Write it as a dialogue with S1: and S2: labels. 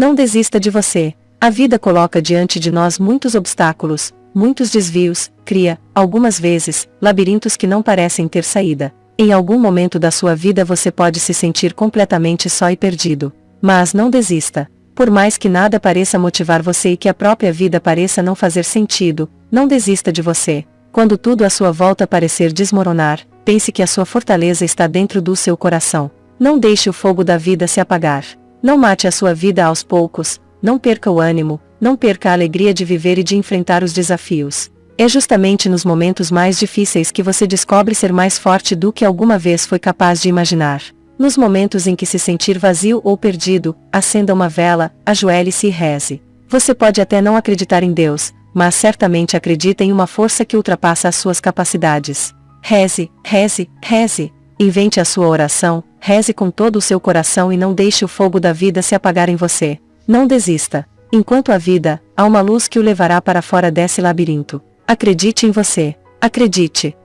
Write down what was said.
S1: Não desista de você. A vida coloca diante de nós muitos obstáculos, muitos desvios, cria, algumas vezes, labirintos que não parecem ter saída. Em algum momento da sua vida você pode se sentir completamente só e perdido. Mas não desista. Por mais que nada pareça motivar você e que a própria vida pareça não fazer sentido, não desista de você. Quando tudo à sua volta parecer desmoronar, pense que a sua fortaleza está dentro do seu coração. Não deixe o fogo da vida se apagar. Não mate a sua vida aos poucos, não perca o ânimo, não perca a alegria de viver e de enfrentar os desafios. É justamente nos momentos mais difíceis que você descobre ser mais forte do que alguma vez foi capaz de imaginar. Nos momentos em que se sentir vazio ou perdido, acenda uma vela, ajoelhe-se e reze. Você pode até não acreditar em Deus, mas certamente acredita em uma força que ultrapassa as suas capacidades. Reze, reze, reze. Invente a sua oração, reze com todo o seu coração e não deixe o fogo da vida se apagar em você. Não desista. Enquanto a vida, há uma luz que o levará para fora desse labirinto. Acredite em você. Acredite.